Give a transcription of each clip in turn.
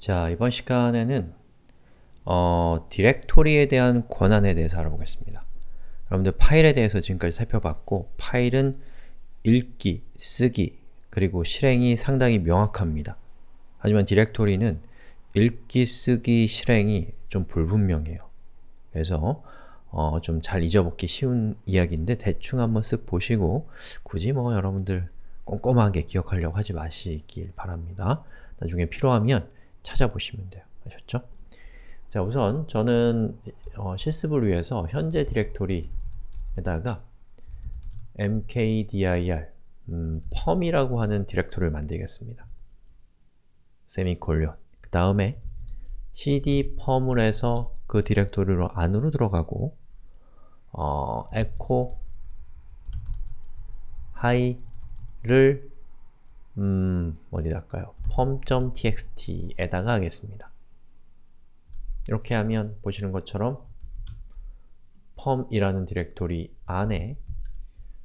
자, 이번 시간에는 어, 디렉토리에 대한 권한에 대해서 알아보겠습니다. 여러분들 파일에 대해서 지금까지 살펴봤고 파일은 읽기, 쓰기, 그리고 실행이 상당히 명확합니다. 하지만 디렉토리는 읽기, 쓰기, 실행이 좀 불분명해요. 그래서 어, 좀 잘 잊어먹기 쉬운 이야기인데 대충 한번 쓱 보시고 굳이 뭐 여러분들 꼼꼼하게 기억하려고 하지 마시길 바랍니다. 나중에 필요하면 찾아보시면 돼요. 아셨죠? 자 우선 저는 어, 실습을 위해서 현재 디렉토리에다가 mkdir 음, 펌이라고 하는 디렉토리를 만들겠습니다. 세미콜론 그 다음에 cd 펌을 해서 그 디렉토리로 안으로 들어가고 어, echo hi를 음, 어디다까요? pom.txt에다가 하겠습니다. 이렇게 하면 보시는 것처럼 pom이라는 디렉토리 안에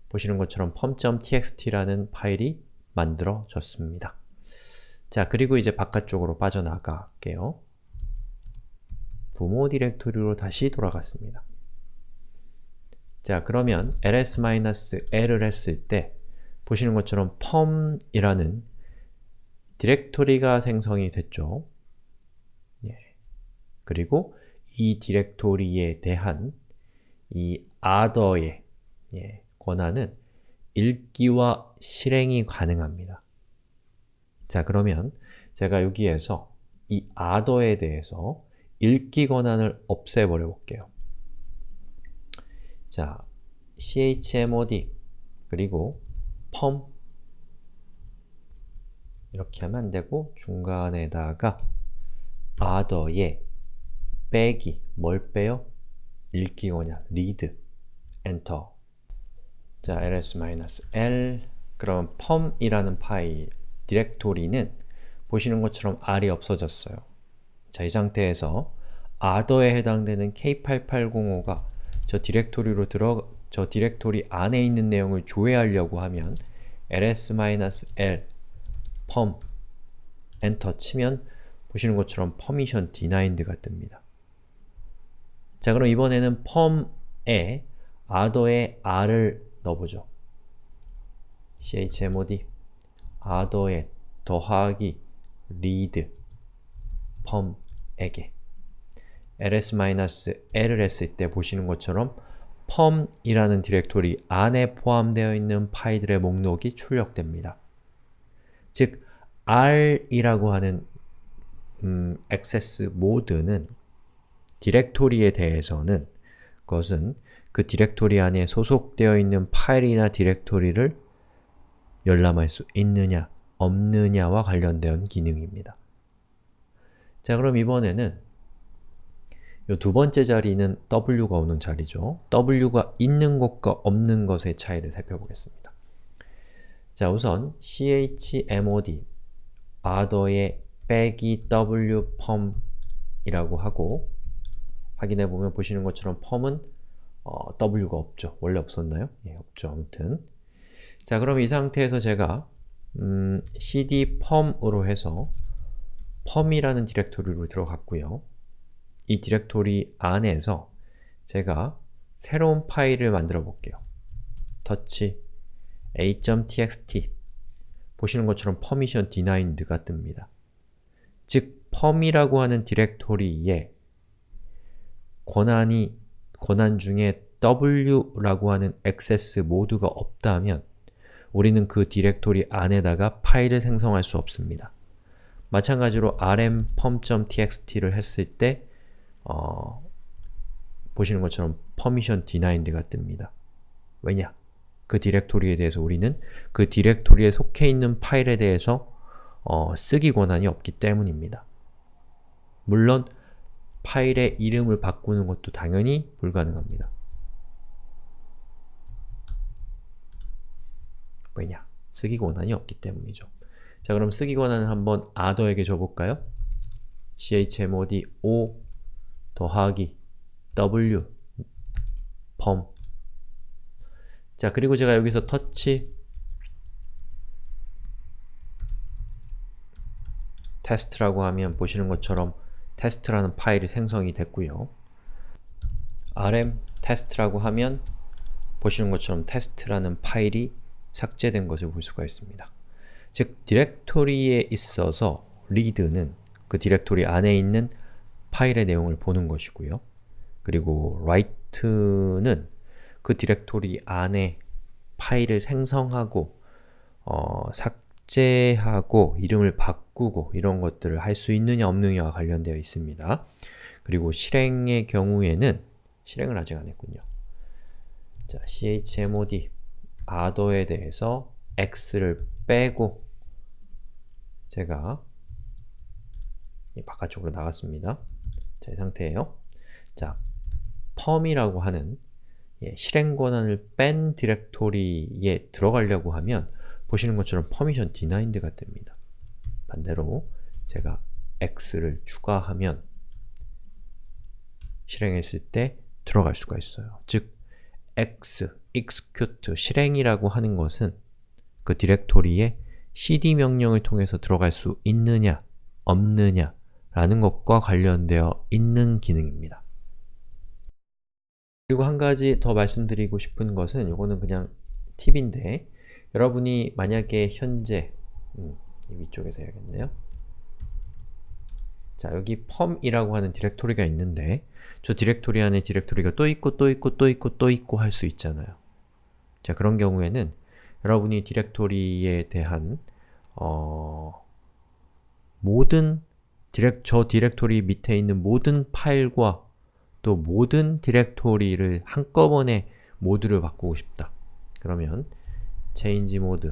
보시는 것처럼 pom.txt라는 파일이 만들어졌습니다. 자, 그리고 이제 바깥쪽으로 빠져나갈게요. 부모 디렉토리로 다시 돌아갔습니다. 자, 그러면 ls-l을 했을 때 보시는 것처럼 펌이라는 디렉토리가 생성이 됐죠. 예. 그리고 이 디렉토리에 대한 이 other의 예, 권한은 읽기와 실행이 가능합니다. 자 그러면 제가 여기에서 이 other에 대해서 읽기 권한을 없애버려 볼게요. 자, chmod 그리고 펌. 이렇게 하면 안되고 중간에다가 other에 빼기, 뭘 빼요? 읽기 권한, read, enter. 자, ls-l 그럼 perm이라는 파일, 디렉토리는 보시는 것처럼 r이 없어졌어요. 자, 이 상태에서 other에 해당되는 k8805가 저 디렉토리로 들어 저 디렉토리 안에 있는 내용을 조회하려고 하면 ls-l perm 엔터 치면 보시는 것처럼 permission denied가 뜹니다. 자 그럼 이번에는 perm에 other에 r을 넣어보죠. chmod other에 더하기 read perm에게 ls-l을 했을 때 보시는 것처럼 perm이라는 디렉토리 안에 포함되어 있는 파일들의 목록이 출력됩니다. 즉, r이라고 하는 음, 액세스 모드는 디렉토리에 대해서는 그것은 그 디렉토리 안에 소속되어 있는 파일이나 디렉토리를 열람할 수 있느냐, 없느냐와 관련된 기능입니다. 자, 그럼 이번에는 이 두 번째 자리는 w가 오는 자리죠. w가 있는 것과 없는 것의 차이를 살펴보겠습니다. 자, 우선 chmod other의 빼기 wpom 이라고 하고 확인해보면 보시는 것처럼 펌은 어, w가 없죠. 원래 없었나요? 예, 없죠. 아무튼 자, 그럼 이 상태에서 제가 음, cd 펌으로 해서 펌이라는 디렉토리로 들어갔고요. 이 디렉토리 안에서 제가 새로운 파일을 만들어 볼게요. touch a.txt 보시는 것처럼 permission denied가 뜹니다. 즉, perm이라고 하는 디렉토리에 권한이 권한 중에 w라고 하는 액세스 모두가 없다면 우리는 그 디렉토리 안에다가 파일을 생성할 수 없습니다. 마찬가지로 rm pom.txt를 했을 때 어, 보시는 것처럼 permission denied가 뜹니다. 왜냐? 그 디렉토리에 대해서 우리는 그 디렉토리에 속해 있는 파일에 대해서 어, 쓰기 권한이 없기 때문입니다. 물론 파일의 이름을 바꾸는 것도 당연히 불가능합니다. 왜냐? 쓰기 권한이 없기 때문이죠. 자 그럼 쓰기 권한을 한번 other에게 줘볼까요? chmod o 더하기 w 펌 자, 그리고 제가 여기서 터치 test라고 하면 보시는 것처럼 test라는 파일이 생성이 됐고요. rm test라고 하면 보시는 것처럼 test라는 파일이 삭제된 것을 볼 수가 있습니다. 즉, 디렉토리에 있어서 read는 그 디렉토리 안에 있는 파일의 내용을 보는 것이고요. 그리고 write는 그 디렉토리 안에 파일을 생성하고 어, 삭제하고 이름을 바꾸고 이런 것들을 할 수 있느냐 없느냐와 관련되어 있습니다. 그리고 실행의 경우에는 실행을 아직 안 했군요. 자, chmod other에 대해서 x를 빼고 제가 바깥쪽으로 나갔습니다. 자, 이 상태예요. 자, 펌이라고 하는 예, 실행 권한을 뺀 디렉토리에 들어가려고 하면 보시는 것처럼 permission denied가 됩니다. 반대로 제가 x를 추가하면 실행했을 때 들어갈 수가 있어요. 즉, x, execute, 실행이라고 하는 것은 그 디렉토리에 cd 명령을 통해서 들어갈 수 있느냐, 없느냐 라는 것과 관련되어 있는 기능입니다. 그리고 한 가지 더 말씀드리고 싶은 것은 이거는 그냥 팁인데 여러분이 만약에 현재 음, 위쪽에서 해야겠네요. 자, 여기 perm이라고 하는 디렉토리가 있는데 저 디렉토리 안에 디렉토리가 또 있고 또 있고 또 있고 또 있고 할 수 있잖아요. 자, 그런 경우에는 여러분이 디렉토리에 대한 어, 모든 디렉, 저 디렉토리 밑에 있는 모든 파일과 또 모든 디렉토리를 한꺼번에 모두를 바꾸고 싶다. 그러면 change mode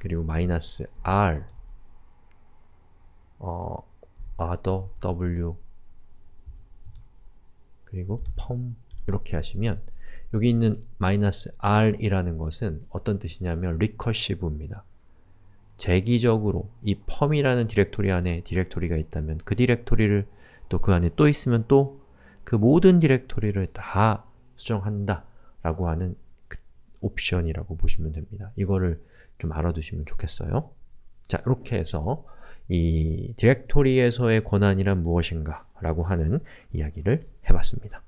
그리고 마이너스 r 어, other w 그리고 pom 이렇게 하시면 여기 있는 마이너스 r이라는 것은 어떤 뜻이냐면 recursive입니다. 재기적으로 이 펌이라는 디렉토리 안에 디렉토리가 있다면 그 디렉토리를 또 그 안에 또 있으면 또 그 모든 디렉토리를 다 수정한다 라고 하는 그 옵션이라고 보시면 됩니다. 이거를 좀 알아두시면 좋겠어요. 자, 이렇게 해서 이 디렉토리에서의 권한이란 무엇인가 라고 하는 이야기를 해봤습니다.